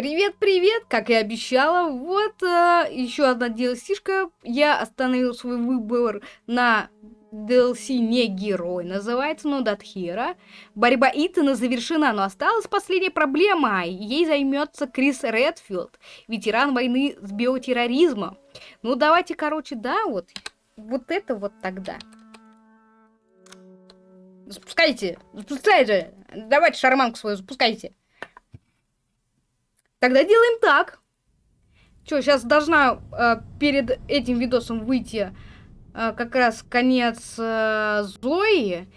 Привет-привет! Как и обещала, вот э, еще одна DLC-шка. Я остановил свой выбор на DLC не герой, называется That Hero. Борьба Итана завершена, но осталась последняя проблема. Ей займется Крис Редфилд, ветеран войны с биотерроризмом. Ну давайте, короче, да, вот, вот это вот тогда. Запускайте, запускайте. Давайте шарманку свою запускайте. Тогда делаем так. Что, сейчас должна э, перед этим видосом выйти э, как раз конец э, Зои.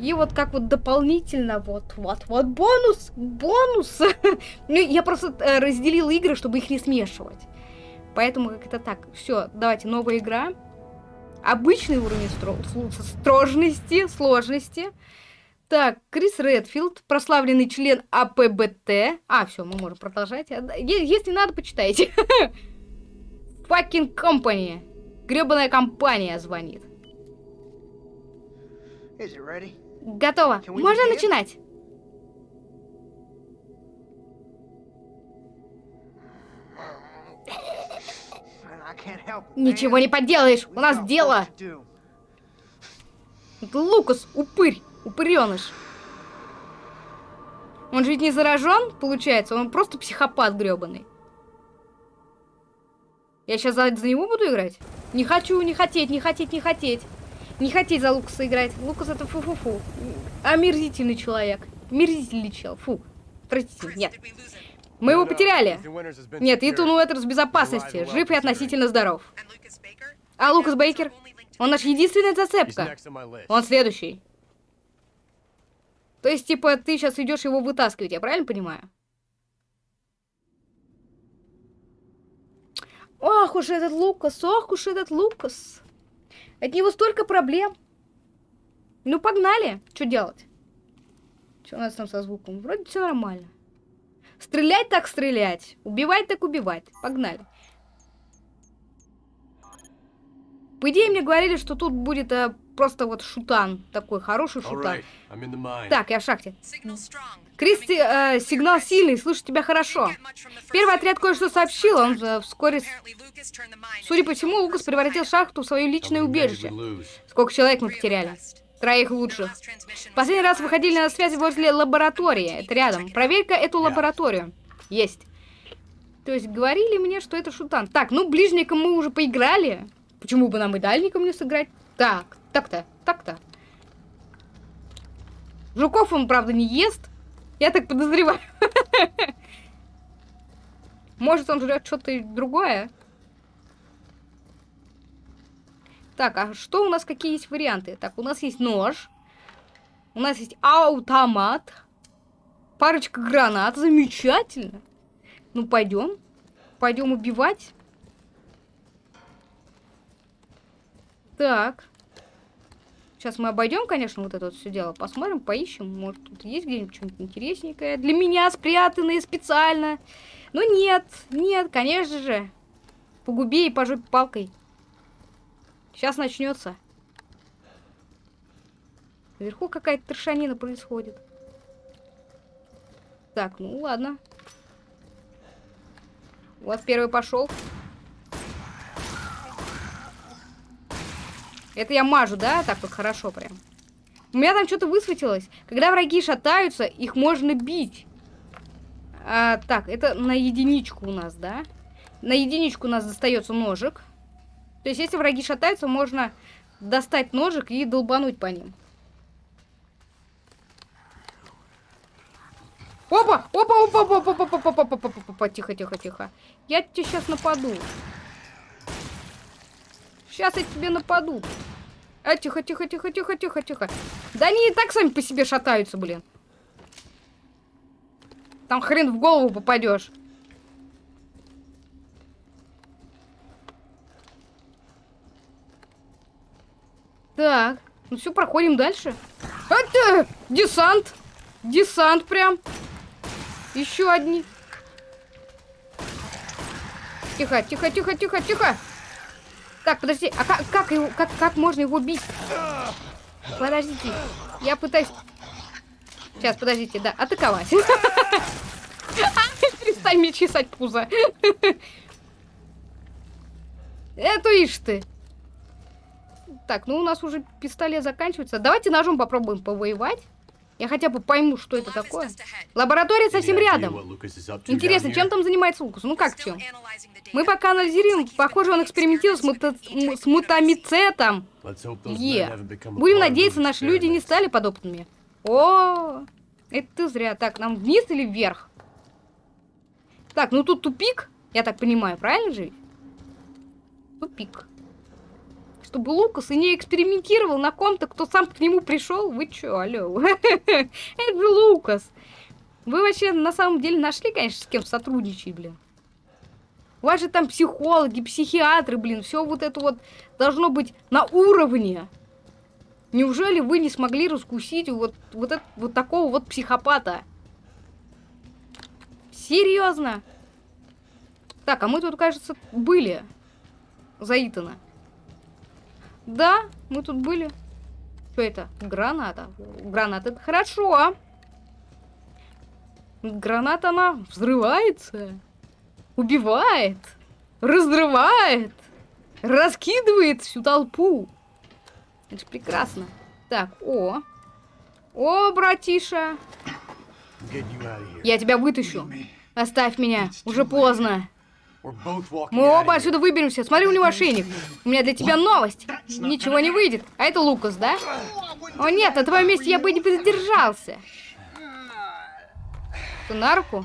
И вот как вот дополнительно, вот, вот, вот, бонус, бонус. ну, я просто э, разделила игры, чтобы их не смешивать. Поэтому как это так. Все, давайте, новая игра. Обычный уровень стро сложности, сложности. Так, Крис Редфилд, прославленный член АПБТ. А, все, мы можем продолжать. Если надо, почитайте. Fucking company. Гребаная компания звонит. Готово. Можно начинать? Ничего не поделаешь, у нас дело. Лукас, упырь. Упыреныш. Он же ведь не заражен, получается? Он просто психопат гребаный. Я сейчас за, за него буду играть? Не хочу, не хотеть, не хотеть, не хотеть. Не хотеть за Лукаса играть. Лукас это фу-фу-фу. Омерзительный человек. Мерзительный чел. Фу. Простите, нет. Мы его потеряли. Нет, Итан Уэтерс в безопасности. Жив и относительно здоров. А Лукас Бейкер? Он наш единственная зацепка. Он следующий. То есть, типа, ты сейчас идешь его вытаскивать, я правильно понимаю? Ох уж этот Лукас, ох уж этот Лукас. От него столько проблем. Ну, погнали. Что делать? Что у нас там со звуком? Вроде все нормально. Стрелять так стрелять. Убивать так убивать. Погнали. По идее, мне говорили, что тут будет а, просто вот шутан. Такой хороший шутан. Так, я в шахте. Кристи, э, сигнал сильный, слышу тебя хорошо. Первый отряд кое-что сообщил, он э, вскоре... Судя по всему, Лукас превратил шахту в свое личное убежище. Сколько человек мы потеряли? Троих лучших. Последний раз выходили на связи возле лаборатории. Это рядом. Проверь-ка эту лабораторию. Есть. То есть говорили мне, что это шутан. Так, ну ближником мы уже поиграли. Почему бы нам и дальником не сыграть? Так, так-то, так-то. Жуков он, правда, не ест. Я так подозреваю. Может, он жрет что-то другое? Так, а что у нас, какие есть варианты? Так, у нас есть нож. У нас есть автомат. Парочка гранат. Замечательно. Ну, пойдем. Пойдем убивать. Так. Сейчас мы обойдем, конечно, вот это вот все дело. Посмотрим, поищем. Может, тут есть где-нибудь что-нибудь интересненькое. Для меня спрятанное специально. Но ну, нет, нет, конечно же. Погуби и пожопь палкой. Сейчас начнется. Наверху какая-то трешанина происходит. Так, ну ладно. Вот первый пошел. Это я мажу, да? Так вот хорошо прям. У меня там что-то высветилось. Когда враги шатаются, их можно бить. А, так, это на единичку у нас, да? На единичку у нас достается ножик. То есть, если враги шатаются, можно достать ножик и долбануть по ним. Опа! Опа, опа, опа, опа, опа, опа, опа, опа, опа, опа, тихо, тихо, тихо. Я тебе сейчас нападу. Сейчас я тебе нападу. А, тихо, тихо, тихо, тихо, тихо, тихо. Да они и так сами по себе шатаются, блин. Там хрен в голову попадешь. Так, ну все, проходим дальше. Это десант. Десант прям. Еще одни. Тихо, тихо, тихо, тихо, тихо. Так, подожди, а как, как, его, как, как можно его бить? Подождите, я пытаюсь... Сейчас, подождите, да, атаковать. перестань мне чесать пузо. Это ишь ты. Так, ну у нас уже пистолет заканчивается. Давайте ножом попробуем повоевать. Я хотя бы пойму, что это такое. Лаборатория совсем рядом. Интересно, чем там занимается Лукас? Ну как чем? Мы пока анализируем. Похоже, он экспериментирует с, мута... с мутамицетом. Е. Будем надеяться, наши люди не стали подопытными. О, это ты зря. Так, нам вниз или вверх? Так, ну тут тупик, я так понимаю, правильно же? Тупик. Чтобы Лукас и не экспериментировал на ком-то, кто сам к нему пришел. Вы чё, алло? Это же Лукас. Вы вообще на самом деле нашли, конечно, с кем сотрудничать, блин. У вас же там психологи, психиатры, блин, все вот это вот должно быть на уровне. Неужели вы не смогли раскусить вот, вот, это, вот такого вот психопата? Серьезно? Так, а мы тут, кажется, были. За Итана. Да, мы тут были. Что это? Граната. Граната, это хорошо. Граната, она взрывается. Убивает. Разрывает. Раскидывает всю толпу. Это же прекрасно. Так, о. О, братиша. Я тебя вытащу. Оставь меня. Уже поздно. Мы оба отсюда выберемся. Смотри, у него ошейник. У меня для тебя новость. Ничего не выйдет. А это Лукас, да? О нет, на твоем месте я бы не задержался. Ты на руку?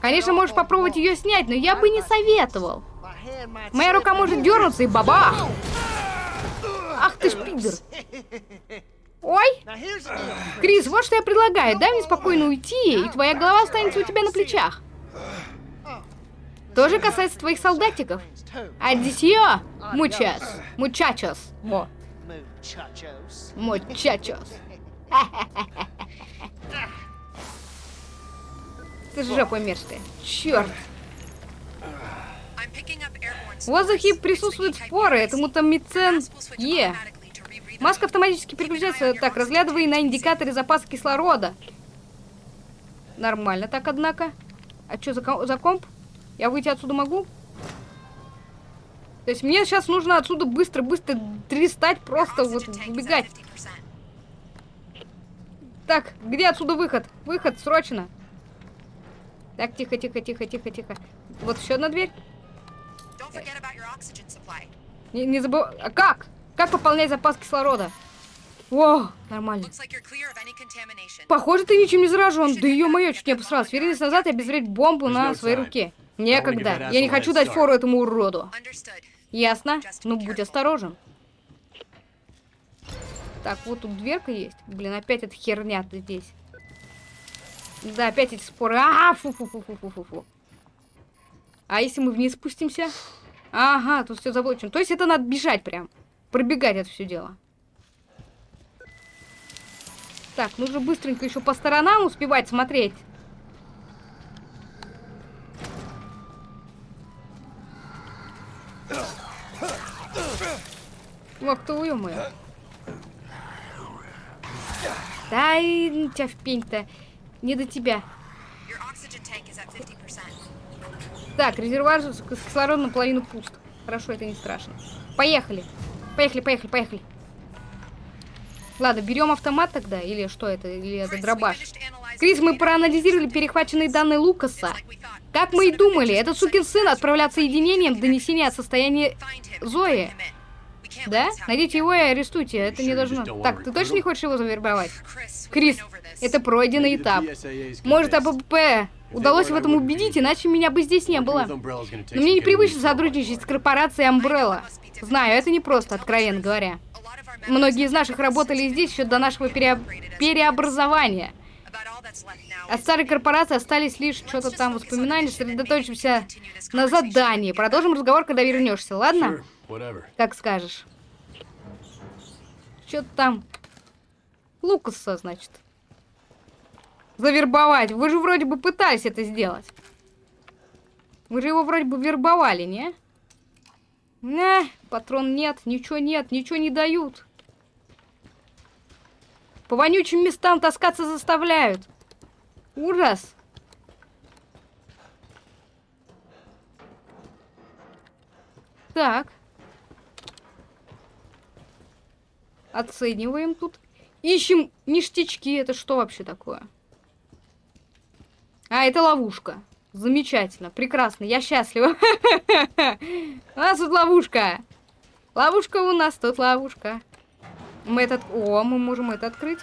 Конечно, можешь попробовать ее снять, но я бы не советовал. Моя рука может дернуться и бабах! Ах ты ж пидор! Ой! Крис, вот что я предлагаю. Дай мне спокойно уйти, и твоя голова останется у тебя на плечах. Тоже касается твоих солдатиков. Адисио, мучас, мучачос. Во. Мучачос. Ты жопа мерзкая. Черт. В воздухе присутствуют споры. Это мутамицен Е. Маска автоматически переключается. Так, разглядывай на индикаторе запаса кислорода. Нормально так, однако. А что за, за комп? Я выйти отсюда могу? То есть мне сейчас нужно отсюда быстро-быстро дристать, просто вот убегать. Так, где отсюда выход? Выход, срочно. Так, тихо, тихо, тихо, тихо, тихо. Вот еще одна дверь. Не, не забывай. А как? Как пополнять запас кислорода? О, нормально. Похоже, ты ничем не заражен. Да ее мое чуть не обосралась. Вернись назад и обезвредить бомбу на своей руке. Некогда. Я не хочу дать фору этому уроду. Ясно? Ну, будь осторожен. Так, вот тут дверка есть. Блин, опять эта херня здесь. Да, опять эти споры. А, фу фу фу фу фу фу фу А если мы вниз спустимся? Ага, тут все заблочено. То есть это надо бежать прям. Пробегать это все дело. Так, нужно быстренько еще по сторонам успевать смотреть. Ты, ё-моё. Да и тебя в пень-то. Не до тебя. Так, резервуар с кислородом наполовину пуст. Хорошо, это не страшно. Поехали. Поехали, поехали, поехали. Ладно, берем автомат тогда, или что это, или это дробаш. Крис, мы проанализировали перехваченные данные Лукаса. Как мы и думали, этот сукин сын отправлял соединением донесения о состоянии Зои. Да? Найдите его и арестуйте, это не должно... Так, ты точно не хочешь его завербовать? Крис, это пройденный этап. Может, АПП удалось в этом убедить, иначе меня бы здесь не было. Но мне непривычно сотрудничать с корпорацией Umbrella. Знаю, это не просто, откровенно говоря. Многие из наших работали здесь еще до нашего пере... переобразования. От старой корпорации остались лишь что-то там воспоминания. Сосредоточимся на задании. Продолжим разговор, когда вернешься, ладно? Как скажешь. Что-то там... Лукаса, значит. Завербовать. Вы же вроде бы пытались это сделать. Вы же его вроде бы вербовали, не? Не, патрон нет, ничего нет, ничего не дают. По вонючим местам таскаться заставляют. Ужас. Так. Оцениваем тут. Ищем ништячки. Это что вообще такое? А, это ловушка. Замечательно, прекрасно, я счастлива. У нас тут ловушка. Ловушка у нас, тут ловушка. Мы этот... О, мы можем это открыть.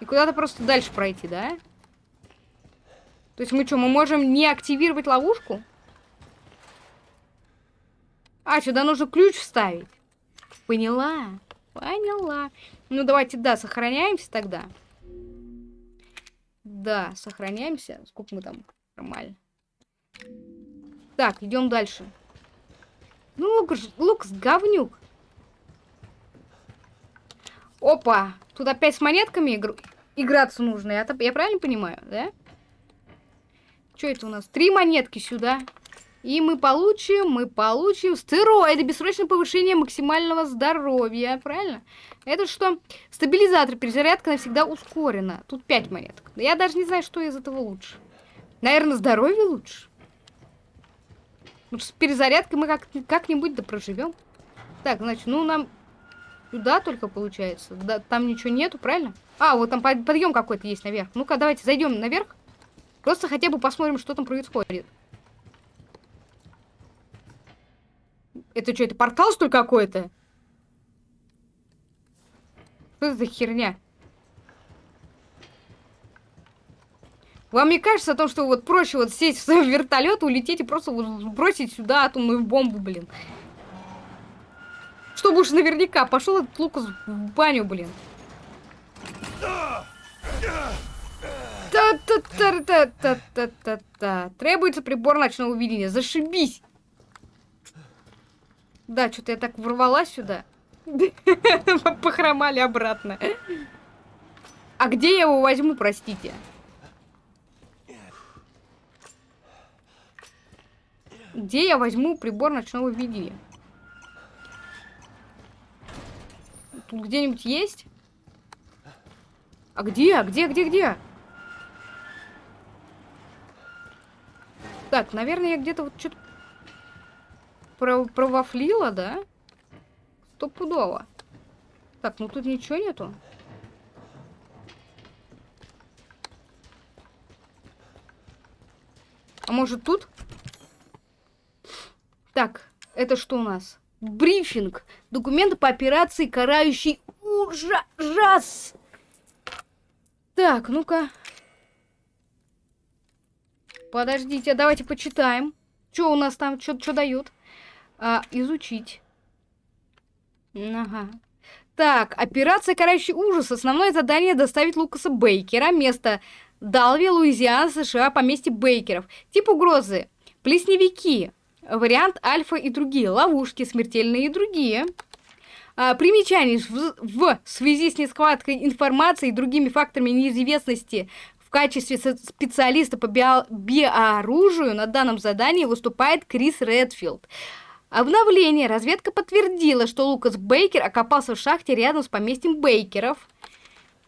И куда-то просто дальше пройти, да? То есть мы что, мы можем не активировать ловушку? А, сюда нужно ключ вставить. Поняла, поняла. Ну, давайте, да, сохраняемся тогда. Да, сохраняемся. Сколько мы там? Нормально. Так, идем дальше. Ну, Лукас, Лукас, говнюк. Опа! Тут опять с монетками игр... играться нужно. Я, я правильно понимаю, да? Что это у нас? Три монетки сюда. И мы получим, мы получим стероиды, бессрочное повышение максимального здоровья, правильно? Это что? Стабилизатор, перезарядка навсегда ускорена. Тут 5 монеток. Я даже не знаю, что из этого лучше. Наверное, здоровье лучше. Ну, с перезарядкой мы как-нибудь как да проживем. Так, значит, ну нам сюда только получается. Да, там ничего нету, правильно? А, вот там подъем какой-то есть наверх. Ну-ка, давайте зайдем наверх. Просто хотя бы посмотрим, что там происходит. Это что, это портал, что ли, какой-то? Что за херня? Вам не кажется о том, что вот проще вот сесть в свой вертолет, улететь и просто вот бросить сюда атомную бомбу, блин? Чтобы уж наверняка пошел этот Лукас в баню, блин. Та-та-та-та-та-та-та. Требуется прибор ночного видения. Зашибись. Да, что-то я так ворвалась сюда. Похромали обратно. А где я его возьму, простите? Где я возьму прибор ночного видения? Тут где-нибудь есть? А где? А где, где, где? Так, наверное, я где-то вот что-то провафлила, да? Стопудово. Так, ну тут ничего нету. А может тут? Так, это что у нас? Брифинг. Документы по операции «Карающий ужас». Так, ну-ка. Подождите, давайте почитаем. Что у нас там, что дают? А, изучить. Ага. Так, операция «Карающий ужас». Основное задание доставить Лукаса Бейкера. Место Далви, Луизиана, США, поместье Бейкеров. Тип угрозы. Плесневики. Вариант альфа и другие. Ловушки смертельные и другие. А, примечание. В, в связи с несхваткой информации и другими факторами неизвестности в качестве специалиста по био биооружию на данном задании выступает Крис Редфилд. Обновление. Разведка подтвердила, что Лукас Бейкер окопался в шахте рядом с поместьем Бейкеров.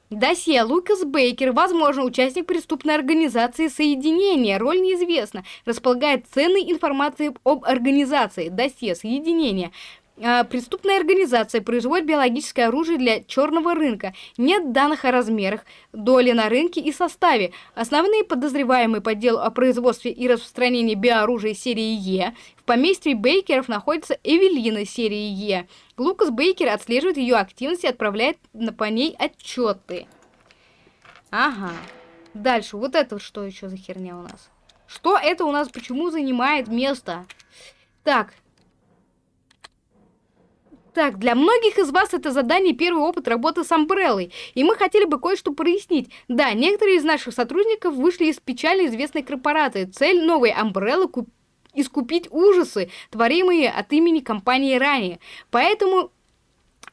Досье Лукас Бейкер, возможно, участник преступной организации соединения, роль неизвестна, располагает ценной информацией об организации, досье соединения. А, преступная организация производит биологическое оружие для черного рынка. Нет данных о размерах, доли на рынке и составе. Основные подозреваемые по делу о производстве и распространении биооружия серии Е. В поместье Бейкеров находится Эвелина серии Е. Лукас Бейкер отслеживает ее активность и отправляет по ней отчеты. Ага. Дальше. Вот это что еще за херня у нас? Что это у нас почему занимает место? Так, так, для многих из вас это задание первый опыт работы с Амбреллой, и мы хотели бы кое-что прояснить. Да, некоторые из наших сотрудников вышли из печально известной корпорации. Цель новой Амбреллы – искупить ужасы, творимые от имени компании ранее. Поэтому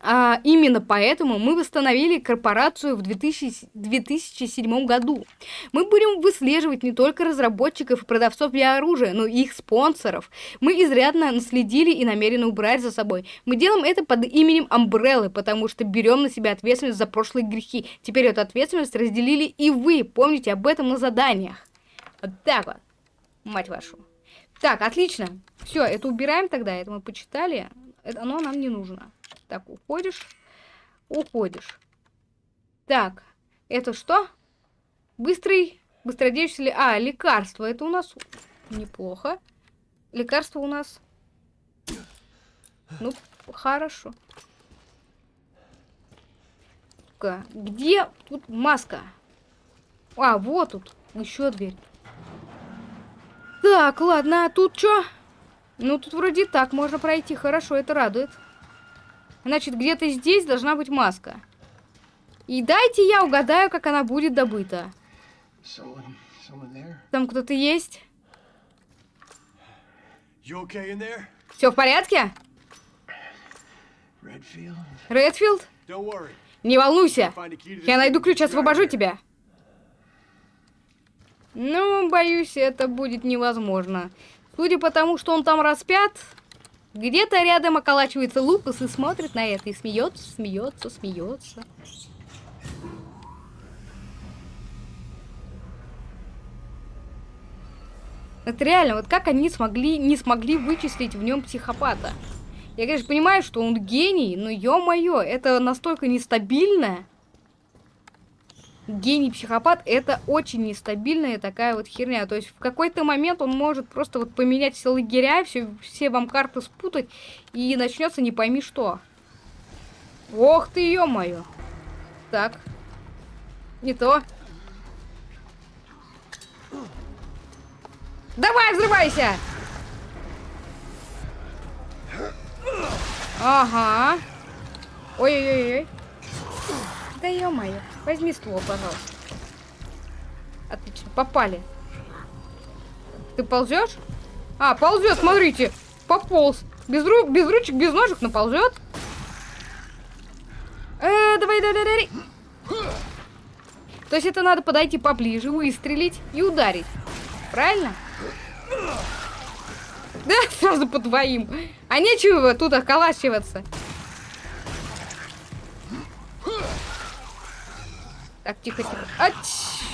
а, именно поэтому мы восстановили корпорацию в 2000, 2007 году. Мы будем выслеживать не только разработчиков и продавцов биооружия, но и их спонсоров. Мы изрядно наследили и намерены убрать за собой. Мы делаем это под именем Амбреллы, потому что берем на себя ответственность за прошлые грехи. Теперь эту ответственность разделили и вы. Помните об этом на заданиях. Вот так вот. Мать вашу. Так, отлично. Все, это убираем тогда, это мы почитали. Это, оно нам не нужно. Так, уходишь. Уходишь. Так, это что? Быстрый, быстродействие... А, лекарство. Это у нас неплохо. Лекарство у нас... Ну, хорошо. Где тут маска? А, вот тут. Еще дверь. Так, ладно, а тут что? Ну, тут вроде так можно пройти. Хорошо, это радует. Значит, где-то здесь должна быть маска. И дайте я угадаю, как она будет добыта. Там кто-то есть? Все в порядке? Редфилд? Не волнуйся. Я найду ключ, освобожу тебя. Ну, боюсь, это будет невозможно. Судя по тому, что он там распят, где-то рядом околачивается Лукас и смотрит на это, и смеется, смеется, смеется. Это реально, вот как они смогли, не смогли вычислить в нем психопата? Я, конечно, понимаю, что он гений, но ё-моё, это настолько нестабильно. Гений-психопат это очень нестабильная такая вот херня. То есть в какой-то момент он может просто вот поменять все лагеря, все, все вам карты спутать, и начнется не пойми что. Ох ты, ё-моё. Так. Не то. Давай, взрывайся! Ага. Ой-ой-ой. Да ё-моё. Возьми ствол, пожалуйста. Отлично, попали. Ты ползешь? А, ползет, смотрите. Пополз. Без, ру без ручек, без ножек, но ползет. Э, давай, давай, давай. То есть это надо подойти поближе, выстрелить и ударить. Правильно? Да, сразу по твоим. А нечего тут околачиваться. Так, тихо, тихо. А,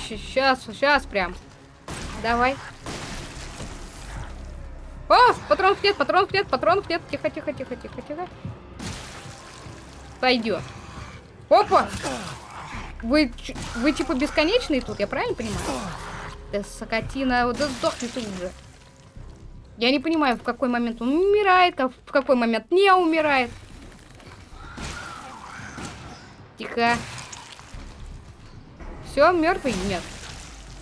сейчас, сейчас прям. Давай. О, патронов нет, патронов нет, патронов нет. Тихо, тихо, тихо, тихо, тихо. Пойдет. Опа! Вы, вы типа бесконечные тут, я правильно понимаю? Да сокотина, да сдохни ты уже. Я не понимаю, в какой момент он умирает, в какой момент не умирает. Тихо. Все, мертвый? Нет.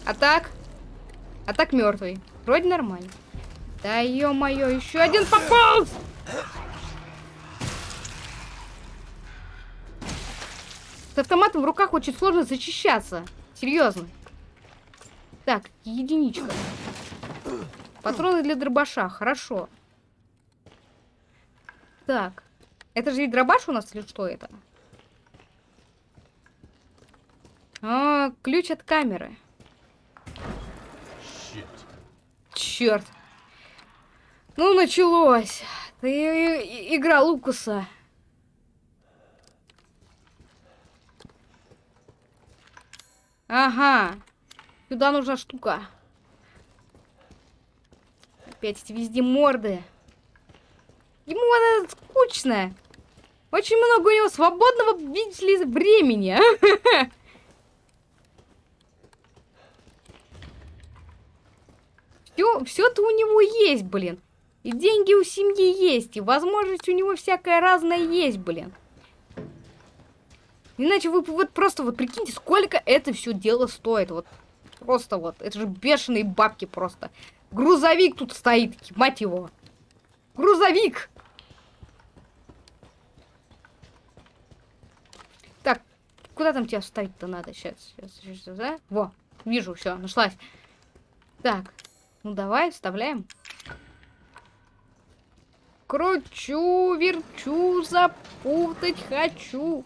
А так? А так мертвый. Вроде нормально. Да ё-моё, еще один попал! С автоматом в руках очень сложно зачищаться. Серьезно. Так, единичка. Патроны для дробаша, хорошо. Так. Это же ведь дробаш у нас или что это? А, ключ от камеры. Черт. Ну, началось. Ты игра Лукаса. Ага. Сюда нужна штука. Опять эти везде морды. Ему она скучная. Очень много у него свободного, видите ли, времени. Все, все-то у него есть, блин. И деньги у семьи есть, и возможность у него всякая разная есть, блин. Иначе вы вот просто вот прикиньте, сколько это все дело стоит. Вот просто вот. Это же бешеные бабки просто. Грузовик тут стоит, мать его. Грузовик! Так, куда там тебя ставить-то надо? Сейчас, сейчас, сейчас, да? Во, вижу, все, нашлась. Так, ну давай, вставляем. Кручу, верчу, запутать хочу.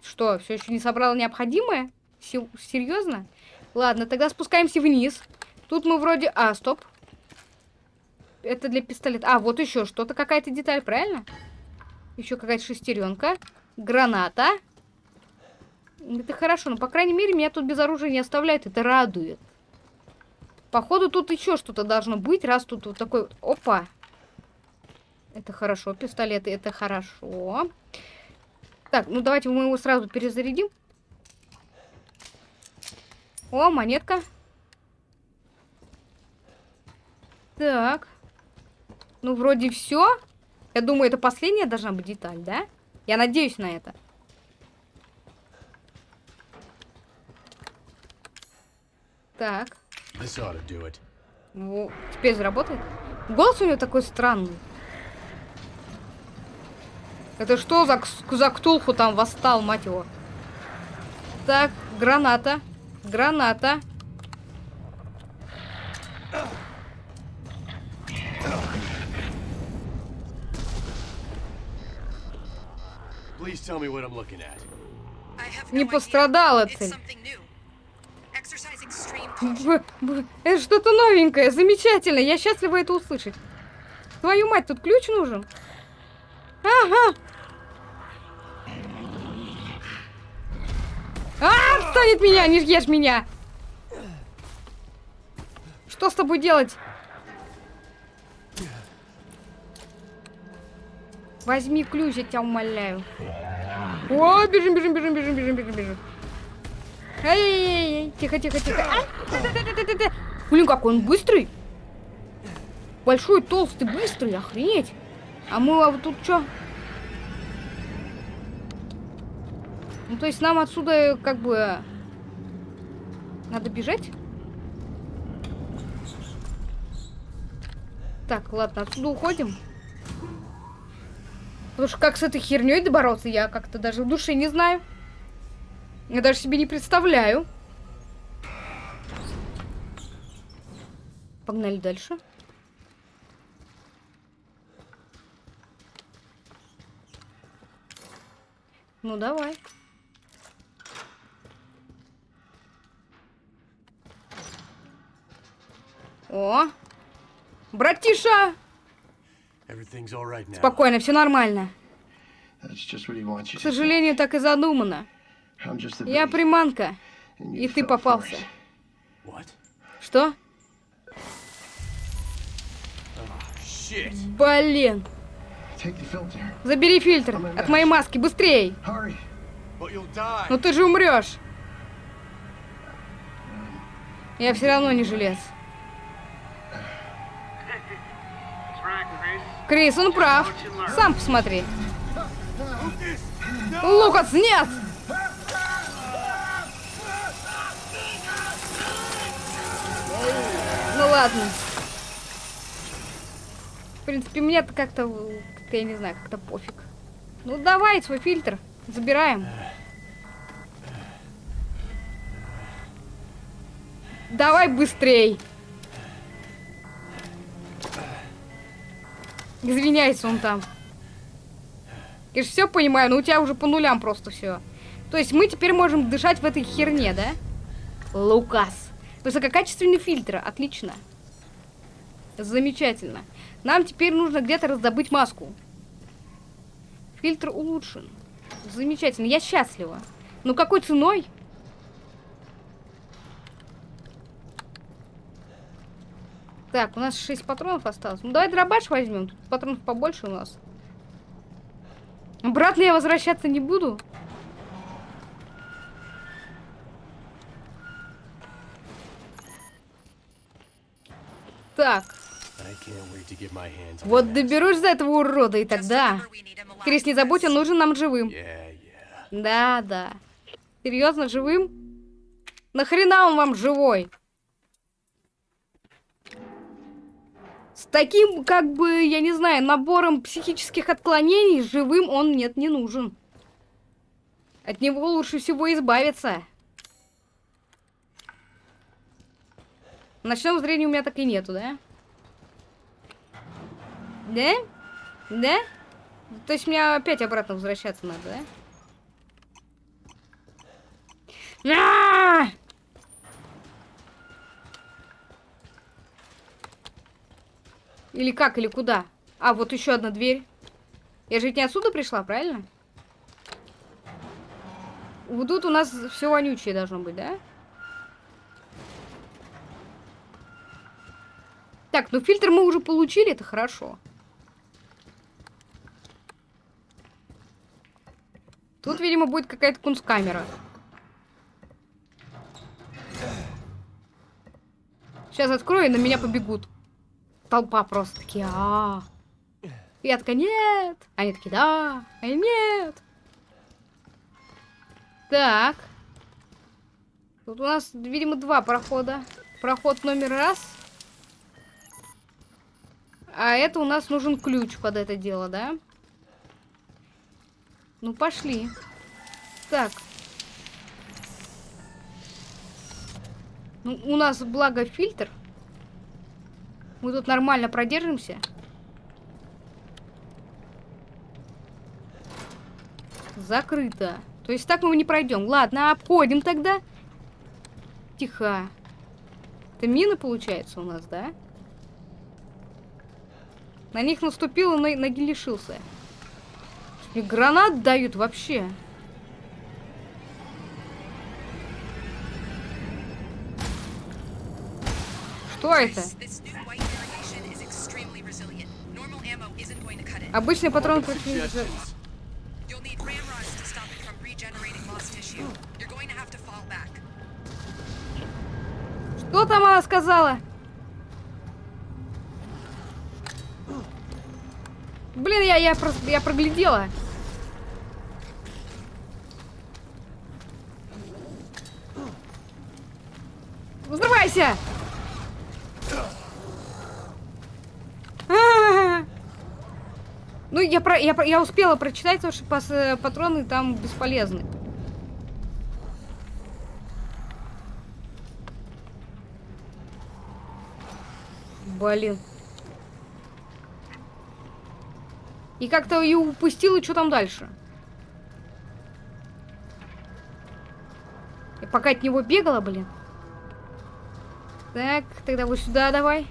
Что, все еще не собрал необходимое? Серьезно? Ладно, тогда спускаемся вниз. Тут мы вроде... А, стоп. Это для пистолета. А, вот еще что-то, какая-то деталь, правильно? Еще какая-то шестеренка. Граната. Это хорошо, но, по крайней мере, меня тут без оружия не оставляют. Это радует. Походу, тут еще что-то должно быть, раз тут вот такой... Опа! Это хорошо, пистолеты, это хорошо. Так, ну давайте мы его сразу перезарядим. О, монетка. Так. Ну, вроде все. Я думаю, это последняя должна быть деталь, да? Я надеюсь на это. Так. Ну, теперь заработает. Голос у него такой странный. Это что за, за ктулху там восстал, мать его? Так, граната. Граната. Не пострадала цель. Это что-то новенькое, замечательно. Я счастлива это услышать. Твою мать, тут ключ нужен? Ага. А, отстань меня, не ешь меня. Что с тобой делать? Возьми ключ, я тебя умоляю. О, бежим, бежим, бежим, бежим, бежим, бежим, бежим. Эй, тихо, тихо, тихо. А, Блин, какой он быстрый. Большой, толстый, быстрый, охренеть. А мы а вот тут что? Ну, то есть нам отсюда как бы... Надо бежать? Так, ладно, отсюда уходим. Потому что как с этой херней добороться, я как-то даже в душе не знаю. Я даже себе не представляю. Погнали дальше. Ну, давай. О! Братиша! Спокойно, все нормально. К сожалению, так и задумано. Я приманка, и ты попался. Что? Блин. Забери фильтр от моей маски, быстрей. Ну ты же умрешь. Я все равно не желез. Крис, он прав. Сам посмотри. Лукас, нет! Ну ладно. В принципе, мне-то как-то, как я не знаю, как-то пофиг. Ну давай свой фильтр, забираем. Давай быстрей. Извиняется он там. Я же все понимаю, но у тебя уже по нулям просто все. То есть мы теперь можем дышать в этой херне, да? Лукас. Высококачественный фильтр, отлично. Замечательно. Нам теперь нужно где-то раздобыть маску. Фильтр улучшен. Замечательно, я счастлива. Но какой ценой? Так, у нас 6 патронов осталось. Ну, давай дробаш возьмем. Тут патронов побольше у нас. Обратно я возвращаться не буду. Так. Вот доберусь за этого урода, и тогда... Крис, не забудь, он нужен нам живым. Да, да. Серьезно, живым? Нахрена он вам живой? С таким, как бы, я не знаю, набором психических отклонений живым он нет, не нужен. От него лучше всего избавиться. Ночного зрения у меня так и нету, да? Да? Да? То есть мне опять обратно возвращаться надо, да? А -а -а! Или как, или куда? А, вот еще одна дверь. Я же ведь не отсюда пришла, правильно? Вот тут у нас все вонючее должно быть, да? Так, ну фильтр мы уже получили, это хорошо. Тут, видимо, будет какая-то кунсткамера. Сейчас открою, и на меня побегут. Толпа просто такие, а, -а, -а. Я такая, нет. Они такие, да. А я, нет. Так. Тут у нас, видимо, два прохода. Проход номер раз. А это у нас нужен ключ под это дело, да? Ну, пошли. Так. Ну, у нас, благо, фильтр. Мы тут нормально продержимся. Закрыто. То есть так мы не пройдем. Ладно, обходим тогда. Тихо. Это мины, получается, у нас, да? На них наступил и ноги лишился. И гранат дают вообще. Что это? Обычный патрон против... Что там она сказала? Блин, я, я, просто, я проглядела. Взрывайся! Ну, я, про, я, я успела прочитать, потому что патроны там бесполезны. Блин. И как-то ее упустил, и что там дальше? И пока от него бегала, блин. Так, тогда вот сюда давай.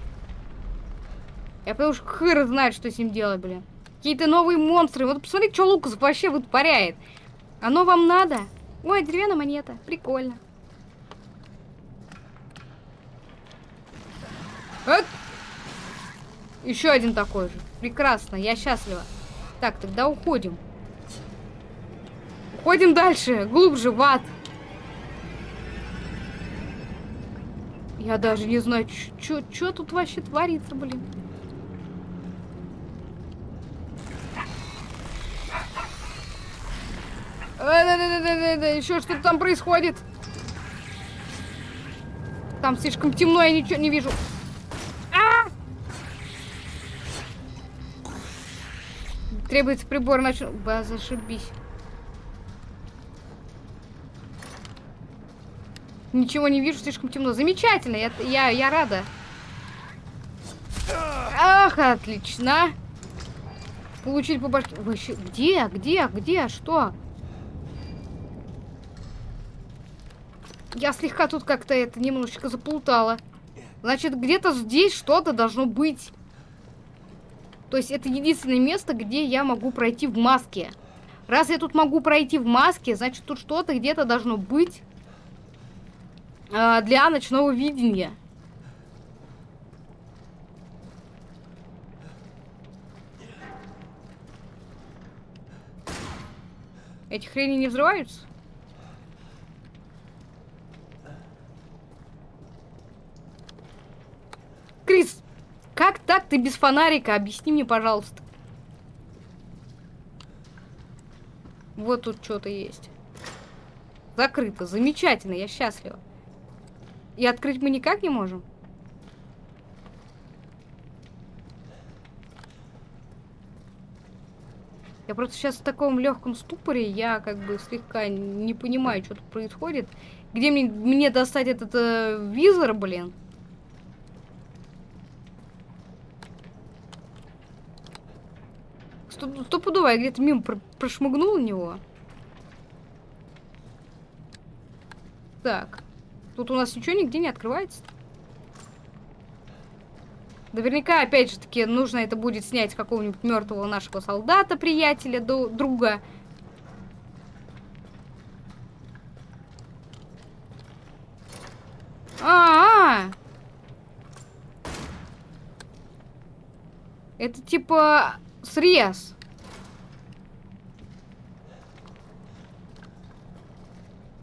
Я потому что хыр знает, что с ним делать, блин. Какие-то новые монстры. Вот посмотри, что Лукас вообще вытворяет. Оно вам надо? Ой, деревянная монета. Прикольно. Вот. Еще один такой же. Прекрасно, я счастлива. Так, тогда уходим. Уходим дальше, глубже в ад. Я даже не знаю, что тут вообще творится, блин. Э, Еще что-то там происходит. Там слишком темно, я ничего не вижу. Требуется прибор ночного... Ба, зашибись. Ничего не вижу, слишком темно. Замечательно, я, я, я рада. Ах, отлично. Получить по башке. Вообще, где, где, где, что? Я слегка тут как-то это немножечко заплутала. Значит, где-то здесь что-то должно быть. То есть это единственное место, где я могу пройти в маске. Раз я тут могу пройти в маске, значит тут что-то где-то должно быть э, для ночного видения. Эти хрени не взрываются? Крис, как так ты без фонарика? Объясни мне, пожалуйста. Вот тут что-то есть. Закрыто. Замечательно, я счастлива. И открыть мы никак не можем? Я просто сейчас в таком легком ступоре, я как бы слегка не понимаю, что тут происходит. Где мне, мне достать этот э, визор, блин? Стопудово, я где-то мимо пр прошмыгнул него. Так. Тут у нас ничего нигде не открывается. Наверняка, опять же таки, нужно это будет снять какого-нибудь мертвого нашего солдата, приятеля, друга. А, -а, а Это типа срез.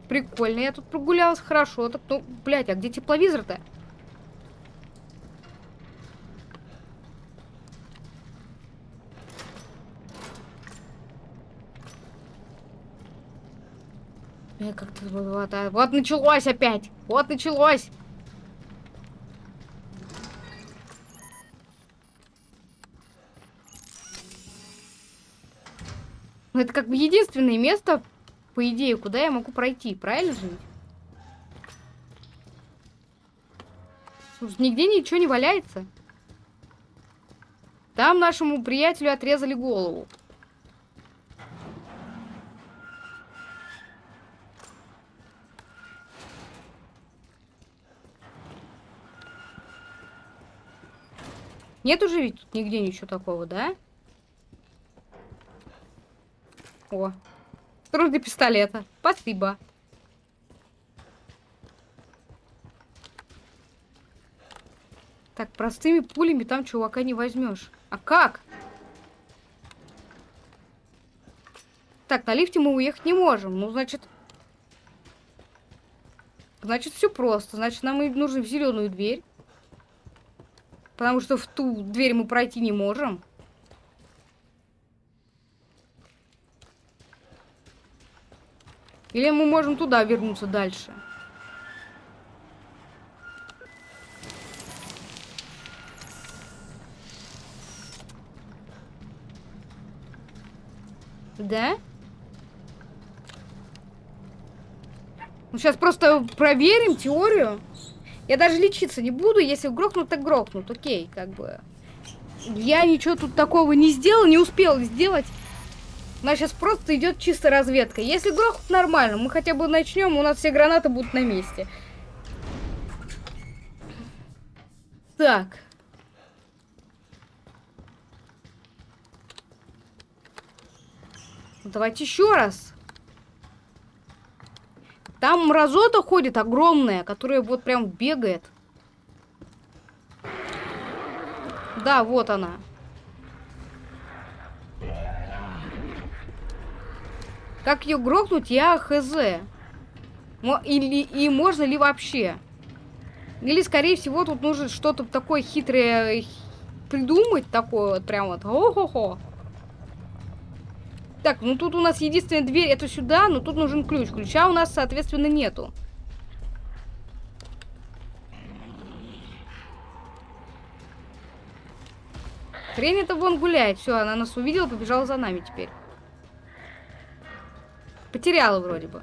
Прикольно, я тут прогулялась хорошо. Так, ну, блядь, а где тепловизор-то? Э, как-то вот, вот, вот началось опять. Вот началось. Это как бы единственное место, по идее, куда я могу пройти. Правильно же? Слушай, нигде ничего не валяется. Там нашему приятелю отрезали голову. Нет уже ведь тут нигде ничего такого, да? О, для пистолета. Спасибо. Так, простыми пулями там чувака не возьмешь. А как? Так, на лифте мы уехать не можем. Ну, значит... Значит, все просто. Значит, нам и нужно в зеленую дверь. Потому что в ту дверь мы пройти не можем. Или мы можем туда вернуться дальше? Да? Ну, сейчас просто проверим теорию. Я даже лечиться не буду, если грохнут, так грохнут. Окей, как бы. Я ничего тут такого не сделал, не успел сделать. У нас сейчас просто идет чисто разведка. Если грохнут, нормально. Мы хотя бы начнем, у нас все гранаты будут на месте. Так. Давайте еще раз. Там мразота ходит огромная, которая вот прям бегает. Да, вот она. Как ее грохнуть, я хз. Или, и можно ли вообще? Или, скорее всего, тут нужно что-то такое хитрое придумать, такое вот прям вот. О-хо-хо. Так, ну тут у нас единственная дверь, это сюда, но тут нужен ключ. Ключа у нас, соответственно, нету. Хрень это вон гуляет. Все, она нас увидела, побежала за нами теперь. Потеряла вроде бы.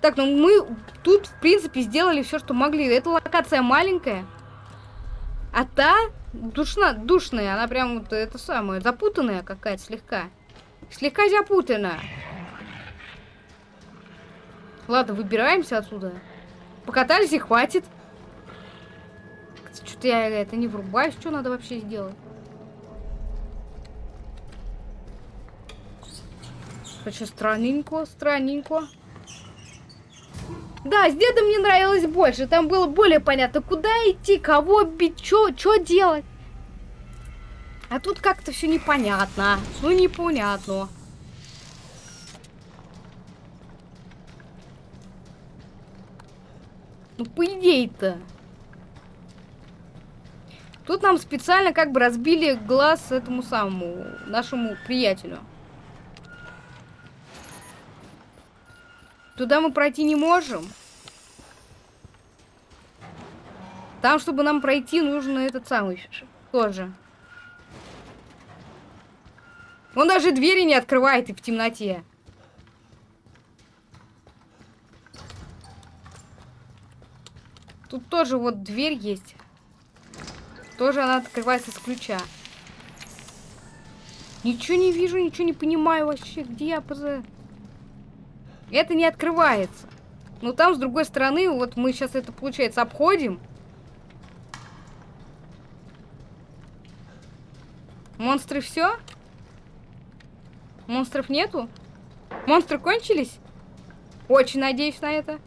Так, ну мы тут, в принципе, сделали все, что могли. Эта локация маленькая. А та душна, душная, она прям вот это самое, запутанная какая-то слегка. Слегка запутано. Ладно, выбираемся отсюда. Покатались и хватит. Что-то я это не врубаюсь. Что надо вообще сделать? Хочу странненько, странненько. Да, с дедом мне нравилось больше. Там было более понятно, куда идти, кого бить, что делать. А тут как-то все непонятно. Ну, непонятно. Ну, по идее-то. Тут нам специально как бы разбили глаз этому самому, нашему приятелю. Туда мы пройти не можем. Там, чтобы нам пройти, нужно этот самый тоже. Он даже двери не открывает и в темноте. Тут тоже вот дверь есть. Тоже она открывается с ключа. Ничего не вижу, ничего не понимаю вообще. Где я поза... Это не открывается. Но там, с другой стороны, вот мы сейчас это, получается, обходим. Монстры все? Монстров нету? Монстры кончились? Очень надеюсь на это.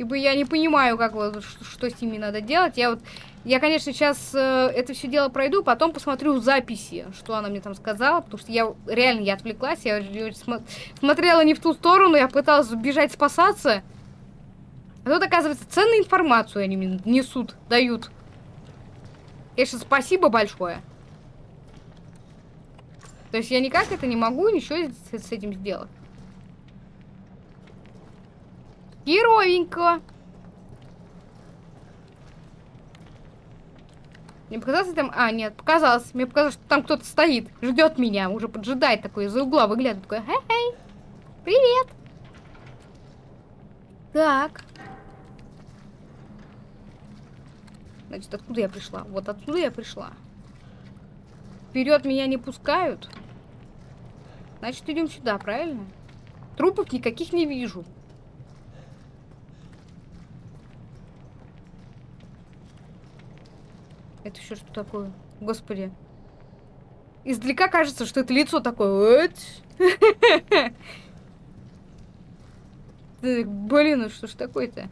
Ибо я не понимаю, как вот, что, с ними надо делать. Я вот, я, конечно, сейчас э, это все дело пройду, потом посмотрю записи, что она мне там сказала, потому что я реально я отвлеклась, я см смотрела не в ту сторону, я пыталась бежать спасаться. А тут, оказывается, ценную информацию они мне несут, дают. Конечно, спасибо большое. То есть я никак это не могу ничего с этим сделать. Херовенько. Мне показалось там... А, нет, показалось. Мне показалось, что там кто-то стоит, ждет меня, уже поджидает такой, из-за угла выглядывает. Такой, хей-хей, привет. Так. Значит, откуда я пришла? Вот отсюда я пришла. Вперед меня не пускают. Значит, идем сюда, правильно? Трупов никаких не вижу. Это еще что такое? Господи. Издалека кажется, что это лицо такое. Блин, ну что ж такое-то?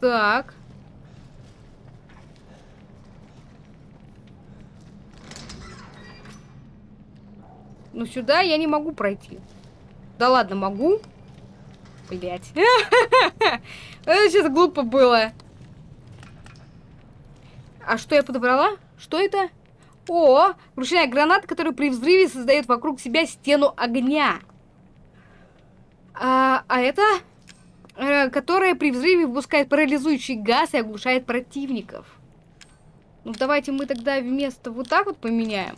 Так. Ну сюда я не могу пройти. Да ладно, могу. Блять. Это сейчас глупо было. А что я подобрала? Что это? О, ручная граната, которая при взрыве создает вокруг себя стену огня. А, а это? Э, которая при взрыве выпускает парализующий газ и оглушает противников. Ну, давайте мы тогда вместо вот так вот поменяем.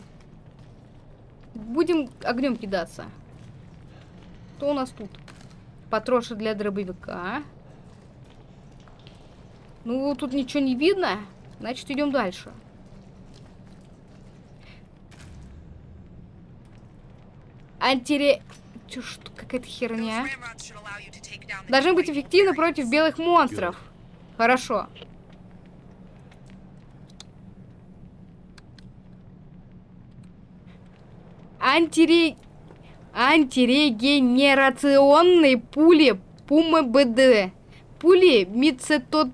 Будем огнем кидаться. Что у нас тут? Патроши для дробовика. Ну, тут ничего не видно. Значит, идем дальше. Антире... Что, какая-то херня. Должны быть эффективны против белых монстров. Хорошо. Антире... Антирегенерационные пули Пума БД. Пули мицетот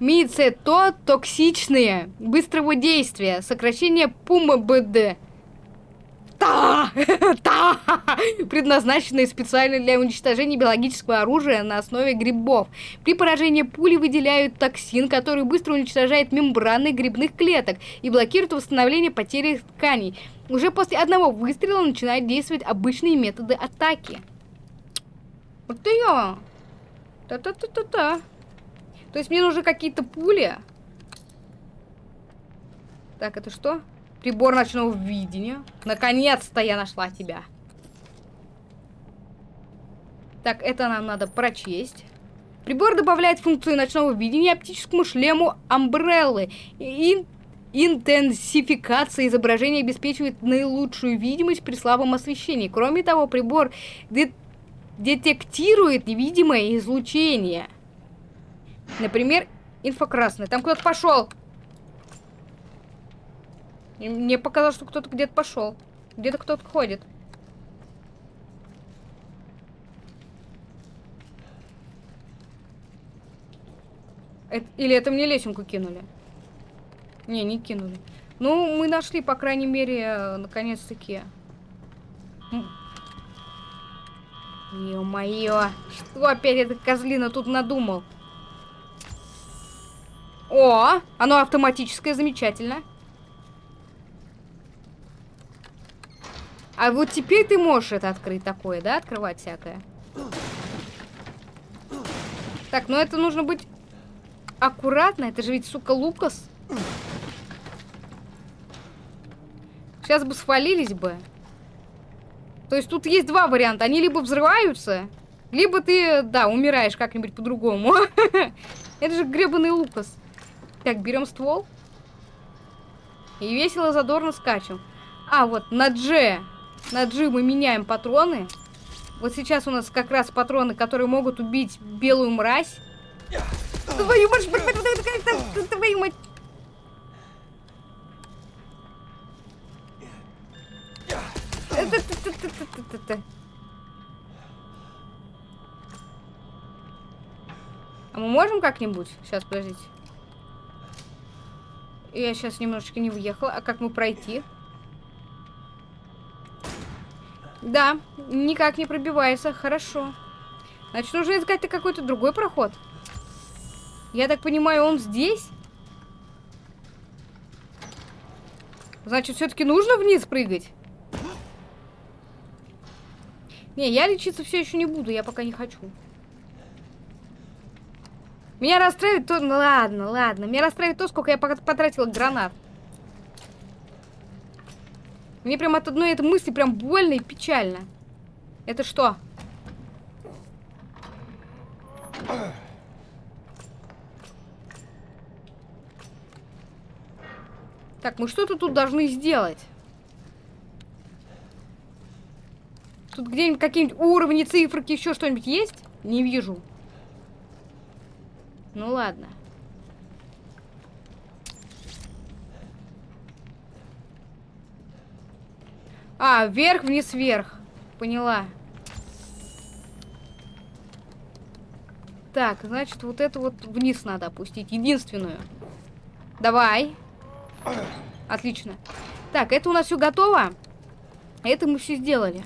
Мицетотоксичные, быстрого действия, сокращение Пума БД. Та! Та! Предназначенные специально для уничтожения биологического оружия на основе грибов. При поражении пули выделяют токсин, который быстро уничтожает мембраны грибных клеток и блокирует восстановление потери тканей. Уже после одного выстрела начинают действовать обычные методы атаки. Вот я. Та-та-та-та-та. То есть мне нужны какие-то пули. Так, это что? Прибор ночного видения. Наконец-то я нашла тебя. Так, это нам надо прочесть. Прибор добавляет функцию ночного видения оптическому шлему Амбреллы. И интенсификация изображения обеспечивает наилучшую видимость при слабом освещении. Кроме того, прибор де детектирует невидимое излучение. Например, инфокрасный. Там кто-то пошел. Мне показалось, что кто-то где-то пошел. Где-то кто-то ходит. Это, или это мне лесенку кинули? Не, не кинули. Ну, мы нашли, по крайней мере, наконец-таки. Ё-моё, что опять эта козлина тут надумал? О, оно автоматическое, замечательно. А вот теперь ты можешь это открыть такое, да? Открывать всякое. Так, ну это нужно быть аккуратно. Это же ведь, сука, Лукас. Сейчас бы свалились бы. То есть тут есть два варианта. Они либо взрываются, либо ты, да, умираешь как-нибудь по-другому. Это же гребаный Лукас. Так, берем ствол. И весело задорно скачем. А, вот, на G на G мы меняем патроны. Вот сейчас у нас как раз патроны, которые могут убить белую мразь. Твою мать, твою мать. А мы можем как-нибудь? Сейчас, подождите. Я сейчас немножечко не въехала. А как мы пройти? Да, никак не пробивается. Хорошо. Значит, нужно искать какой-то другой проход. Я так понимаю, он здесь? Значит, все-таки нужно вниз прыгать? Не, я лечиться все еще не буду, я пока не хочу. Меня расстраивает то... Ну ладно, ладно. Меня расстраивает то, сколько я потратила гранат. Мне прям от одной этой мысли прям больно и печально. Это что? Так, мы что-то тут должны сделать. Тут где-нибудь какие-нибудь уровни, циферки, еще что-нибудь есть? Не вижу. Ну ладно. А, вверх, вниз, вверх. Поняла. Так, значит, вот это вот вниз надо опустить. Единственную. Давай. Отлично. Так, это у нас все готово. Это мы все сделали.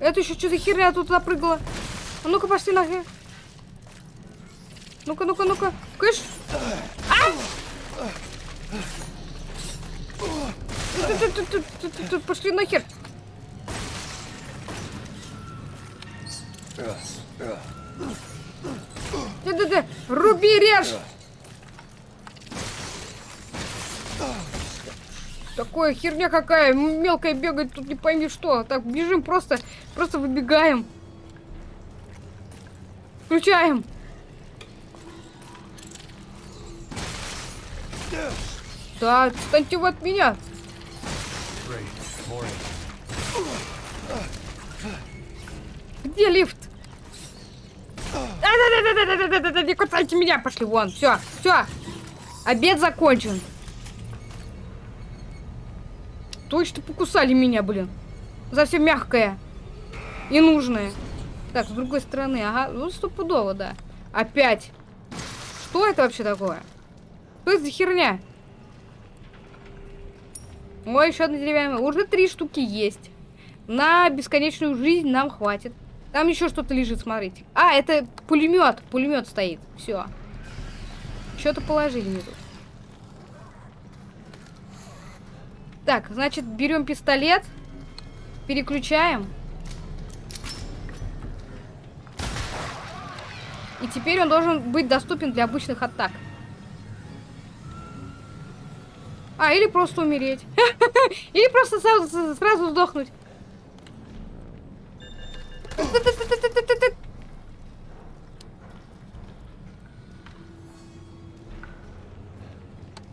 Это еще что за херня тут запрыгала? А ну-ка, пошли нахер. Ну-ка, ну-ка, ну-ка. Кыш! Пошли нахер. Да-да-да, руби, режь! Такое херня какая, мелкая бегает, тут не пойми что. Так, бежим просто, просто выбегаем. Включаем. Да, отстаньте вы от меня. Где лифт? Да-да-да-да-да-да-да-да, не кусайте меня, пошли вон, все, все, обед закончен. Точно покусали меня, блин, за все мягкое и нужное. Так, с другой стороны, ага, ну стопудово, да. Опять. Что это вообще такое? Что это за херня? Ой, еще одна деревянная. Уже три штуки есть. На бесконечную жизнь нам хватит. Там еще что-то лежит, смотрите. А, это пулемет. Пулемет стоит. Все. Что-то положили мне тут. Так, значит, берем пистолет. Переключаем. И теперь он должен быть доступен для обычных атак. А, или просто умереть. Или просто сразу, сдохнуть.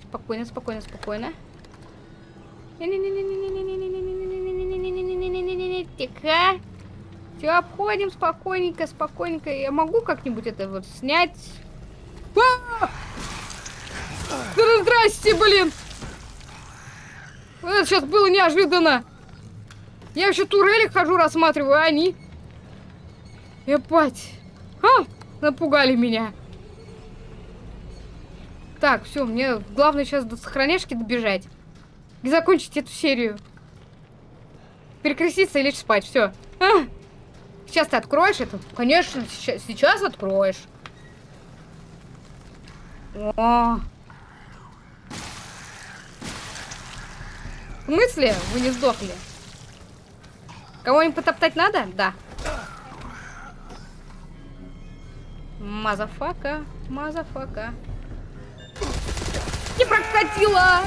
Спокойно, спокойно, спокойно. Тихо. Все, обходим спокойненько, спокойненько. Я могу как-нибудь это вот снять? Здрасте, блин! Это сейчас было неожиданно. Я вообще турели хожу, рассматриваю, а они... Епать. Ха! Напугали меня. Так, все, мне главное сейчас до сохраняшки добежать. И закончить эту серию. Перекреститься и лечь спать, все. А! Сейчас ты откроешь это? Конечно, сейчас, сейчас откроешь. О, В смысле? Вы не сдохли? Кого-нибудь потоптать надо? Да. Motherfucker, motherfucker. Не прокатила!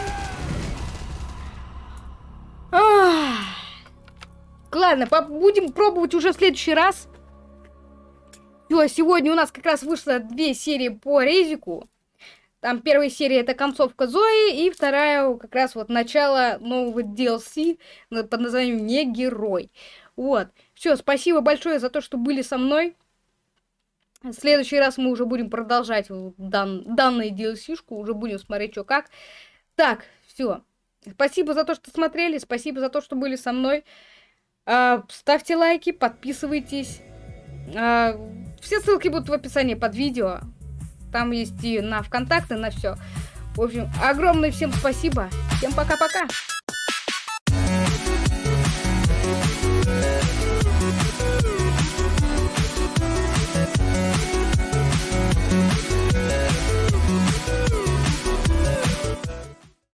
Ладно, будем пробовать уже в следующий раз. Все, сегодня у нас как раз вышло две серии по резику. Там первая серия это концовка Зои, и вторая как раз вот начало нового DLC под названием «Не герой». Вот. Все, спасибо большое за то, что были со мной. В следующий раз мы уже будем продолжать дан, данную DLC-шку, уже будем смотреть, что как. Так, все. Спасибо за то, что смотрели, спасибо за то, что были со мной. А, ставьте лайки, подписывайтесь. А, все ссылки будут в описании под видео. Там есть и на ВКонтакте, на все. В общем, огромное всем спасибо. Всем пока-пока.